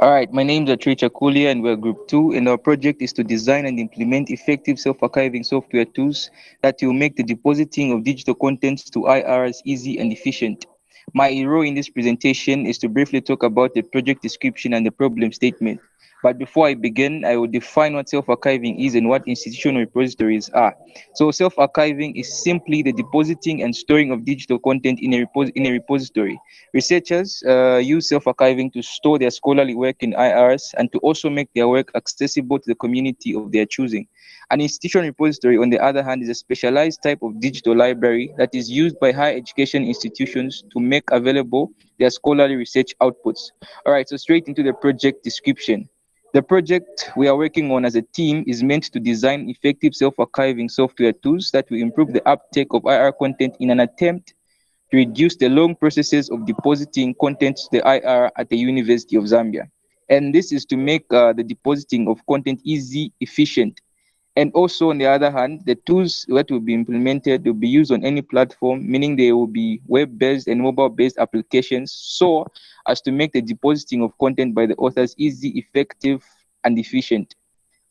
All right, my name is Atricha Kulia and we're group two and our project is to design and implement effective self-archiving software tools that will make the depositing of digital contents to IRs easy and efficient. My role in this presentation is to briefly talk about the project description and the problem statement. But before I begin, I will define what self-archiving is and what institutional repositories are. So self-archiving is simply the depositing and storing of digital content in a, repos in a repository. Researchers uh, use self-archiving to store their scholarly work in IRs and to also make their work accessible to the community of their choosing. An institutional repository, on the other hand, is a specialized type of digital library that is used by higher education institutions to make available their scholarly research outputs. All right, so straight into the project description. The project we are working on as a team is meant to design effective self-archiving software tools that will improve the uptake of IR content in an attempt to reduce the long processes of depositing content to the IR at the University of Zambia. And this is to make uh, the depositing of content easy, efficient, and also, on the other hand, the tools that will be implemented will be used on any platform, meaning they will be web-based and mobile-based applications, so as to make the depositing of content by the authors easy, effective, and efficient.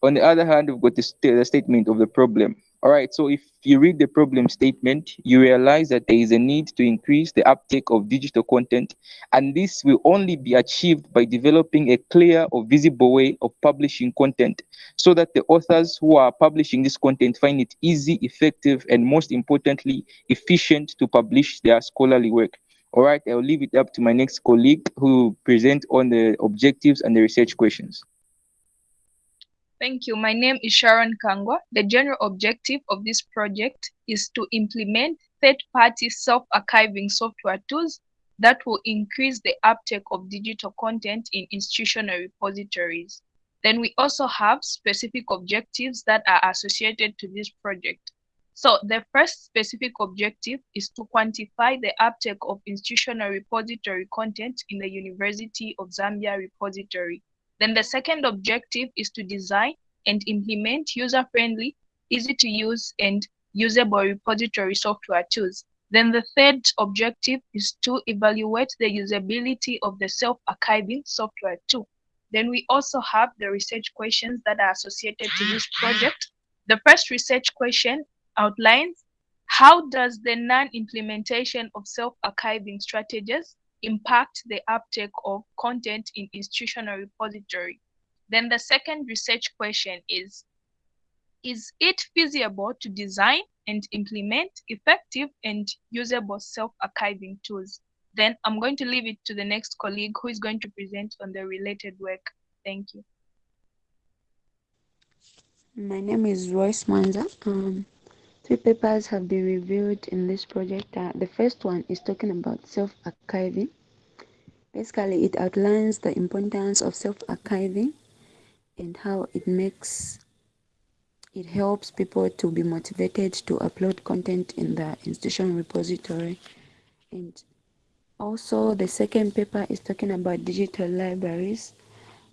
On the other hand, we've got the, st the statement of the problem. All right, so if you read the problem statement, you realize that there is a need to increase the uptake of digital content, and this will only be achieved by developing a clear or visible way of publishing content so that the authors who are publishing this content find it easy, effective, and most importantly, efficient to publish their scholarly work. All right, I'll leave it up to my next colleague who will present on the objectives and the research questions. Thank you. My name is Sharon Kangwa. The general objective of this project is to implement third-party self-archiving software tools that will increase the uptake of digital content in institutional repositories. Then we also have specific objectives that are associated to this project. So the first specific objective is to quantify the uptake of institutional repository content in the University of Zambia repository then the second objective is to design and implement user-friendly, easy to use and usable repository software tools. Then the third objective is to evaluate the usability of the self-archiving software tool. Then we also have the research questions that are associated to this project. The first research question outlines how does the non-implementation of self-archiving strategies impact the uptake of content in institutional repository. Then the second research question is, is it feasible to design and implement effective and usable self-archiving tools? Then I'm going to leave it to the next colleague who is going to present on the related work. Thank you. My name is Royce Manza. Um, Three papers have been reviewed in this project. Uh, the first one is talking about self-archiving. Basically, it outlines the importance of self-archiving and how it makes it helps people to be motivated to upload content in the institution repository. And also the second paper is talking about digital libraries.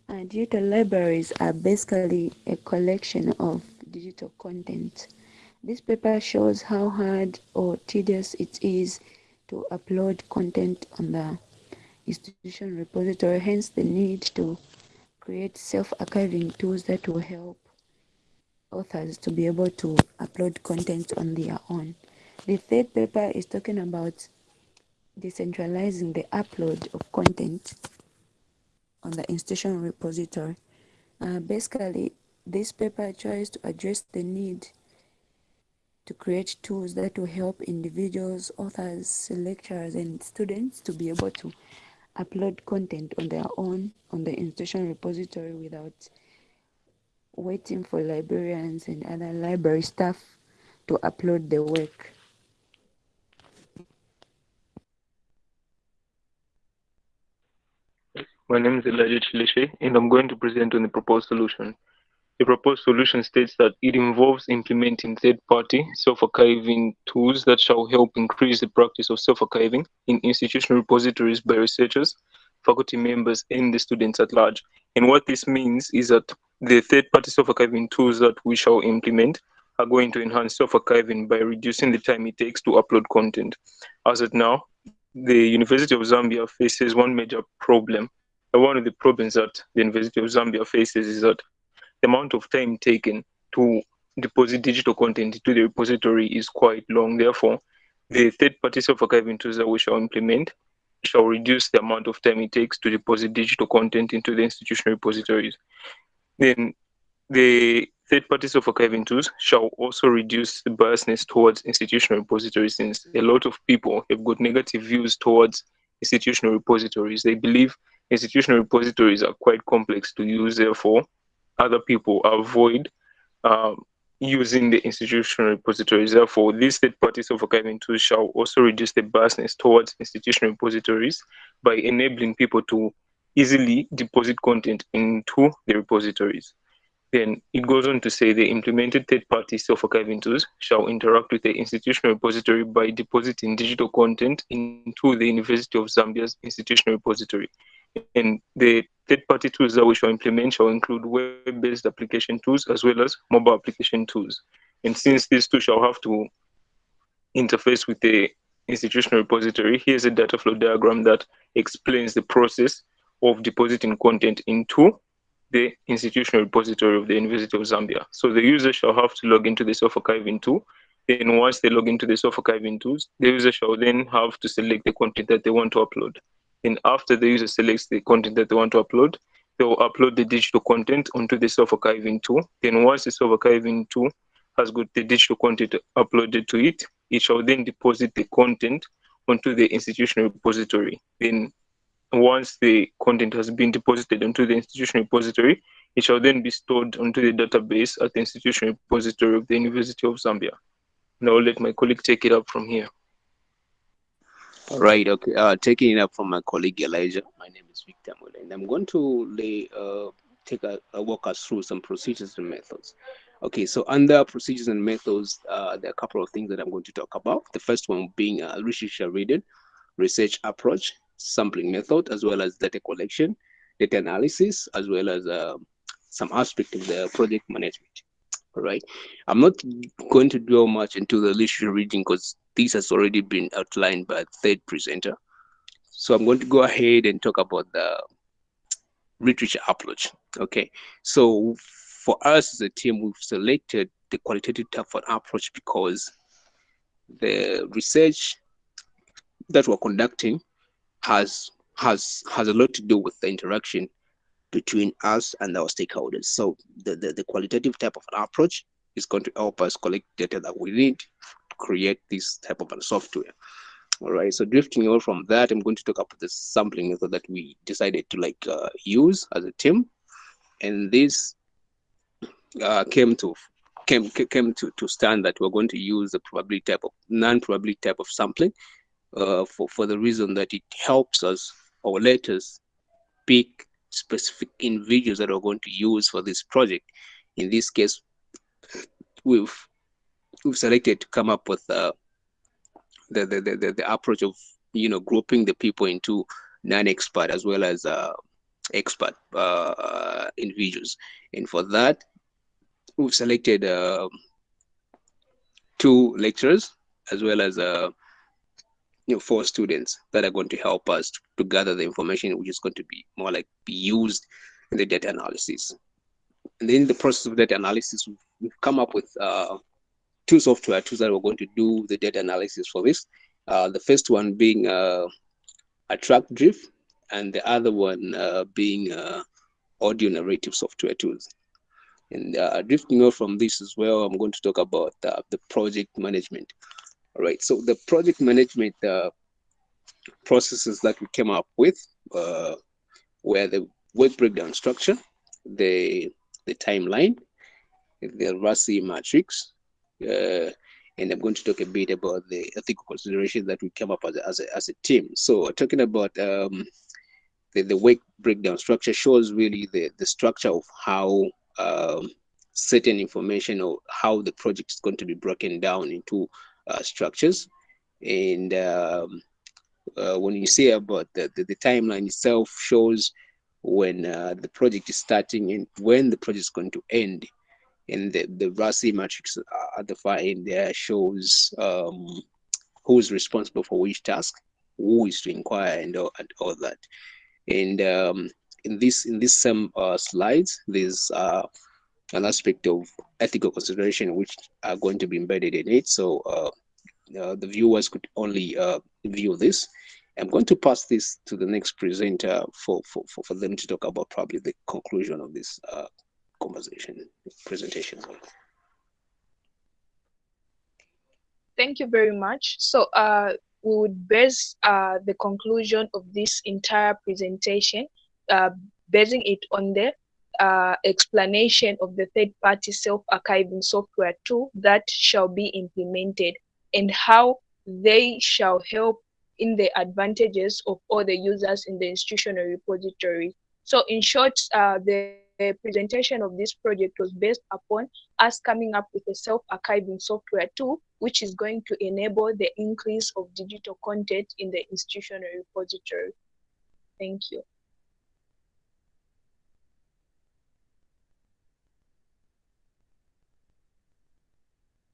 And digital libraries are basically a collection of digital content this paper shows how hard or tedious it is to upload content on the institution repository, hence the need to create self-archiving tools that will help authors to be able to upload content on their own. The third paper is talking about decentralizing the upload of content on the institution repository. Uh, basically, this paper tries to address the need to create tools that will help individuals, authors, lecturers, and students to be able to upload content on their own on the institution repository without waiting for librarians and other library staff to upload the work. My name is Elijah Chilishe, and I'm going to present on the proposed solution. The proposed solution states that it involves implementing third-party self-archiving tools that shall help increase the practice of self-archiving in institutional repositories by researchers, faculty members, and the students at large. And what this means is that the third-party self-archiving tools that we shall implement are going to enhance self-archiving by reducing the time it takes to upload content. As of now, the University of Zambia faces one major problem one of the problems that the University of Zambia faces is that the amount of time taken to deposit digital content into the repository is quite long. Therefore, the third-party self-archiving tools that we shall implement shall reduce the amount of time it takes to deposit digital content into the institutional repositories. Then the third-party self-archiving tools shall also reduce the biasness towards institutional repositories since a lot of people have got negative views towards institutional repositories. They believe institutional repositories are quite complex to use, therefore other people avoid um, using the institutional repositories. Therefore, these third-party self-archiving tools shall also reduce the biasness towards institutional repositories by enabling people to easily deposit content into the repositories. Then it goes on to say the implemented third-party self-archiving tools shall interact with the institutional repository by depositing digital content into the University of Zambia's institutional repository. And the third-party tools that we shall implement shall include web-based application tools as well as mobile application tools. And since these two shall have to interface with the institutional repository, here's a data flow diagram that explains the process of depositing content into the institutional repository of the University of Zambia. So the user shall have to log into the self-archiving tool. Then once they log into the self-archiving tools, the user shall then have to select the content that they want to upload. And after the user selects the content that they want to upload, they will upload the digital content onto the self-archiving tool. Then once the self-archiving tool has got the digital content uploaded to it, it shall then deposit the content onto the institutional repository. Then once the content has been deposited onto the institutional repository, it shall then be stored onto the database at the institutional repository of the University of Zambia. Now I'll let my colleague take it up from here. Right. Okay. Uh, taking it up from my colleague Elijah. My name is Victor Mule, and I'm going to lay uh, take a, a, walk us through some procedures and methods. Okay. So under procedures and methods, uh, there are a couple of things that I'm going to talk about. The first one being a literature reading, research approach, sampling method, as well as data collection, data analysis, as well as uh, some aspect of the project management. Right. I'm not going to dwell much into the literature reading because this has already been outlined by third presenter. So I'm going to go ahead and talk about the literature approach. Okay, so for us as a team, we've selected the qualitative approach because the research that we're conducting has has has a lot to do with the interaction between us and our stakeholders. So the, the, the qualitative type of an approach is going to help us collect data that we need to create this type of a software. All right, so drifting away from that, I'm going to talk about the sampling method that we decided to like uh, use as a team. And this uh, came to came came to, to stand that we're going to use the probability type of non-probability type of sampling uh, for, for the reason that it helps us or let us pick specific individuals that we're going to use for this project. In this case, we've we've selected to come up with uh, the, the, the, the approach of, you know, grouping the people into non-expert as well as uh, expert uh, individuals. And for that, we've selected uh, two lecturers as well as uh, you know, four students that are going to help us to, gather the information which is going to be more like be used in the data analysis. And then in the process of data analysis, we've come up with uh, two software tools that we're going to do the data analysis for this. Uh, the first one being uh, track Drift, and the other one uh, being uh, audio narrative software tools. And uh, drifting off from this as well, I'm going to talk about uh, the project management. All right, so the project management uh, processes that we came up with uh, were the work breakdown structure, the the timeline, the RACI matrix, uh, and I'm going to talk a bit about the ethical considerations that we came up as a, as a, as a team. So talking about um, the, the work breakdown structure shows really the, the structure of how um, certain information or how the project is going to be broken down into uh, structures. And um, uh, when you say about the, the, the, timeline itself shows when uh, the project is starting and when the project is going to end and the, the RACI matrix at the far end there shows um, who's responsible for which task, who is to inquire and all, and all that. And um, in this in this same uh, slides, there's uh, an aspect of ethical consideration which are going to be embedded in it. So uh, uh, the viewers could only uh, view this. I'm going to pass this to the next presenter for, for, for, for them to talk about probably the conclusion of this uh, conversation, presentation. Thank you very much. So uh, we would base uh, the conclusion of this entire presentation, basing it on the uh, explanation of the third-party self-archiving software tool that shall be implemented and how they shall help in the advantages of all the users in the institutional repository. So in short, uh, the the presentation of this project was based upon us coming up with a self-archiving software tool, which is going to enable the increase of digital content in the institutional repository. Thank you.